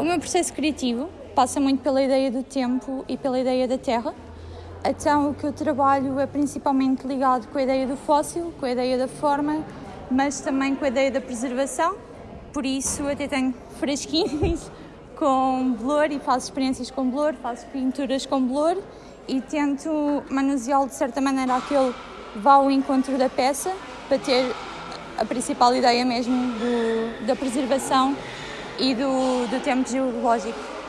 O meu processo criativo passa muito pela ideia do tempo e pela ideia da terra. Então, o que eu trabalho é principalmente ligado com a ideia do fóssil, com a ideia da forma, mas também com a ideia da preservação. Por isso, até tenho fresquinhos com blur e faço experiências com blur, faço pinturas com blur e tento manuseá-lo de certa maneira a que ele vá ao encontro da peça para ter a principal ideia mesmo do, da preservação e do, do tempo geológico.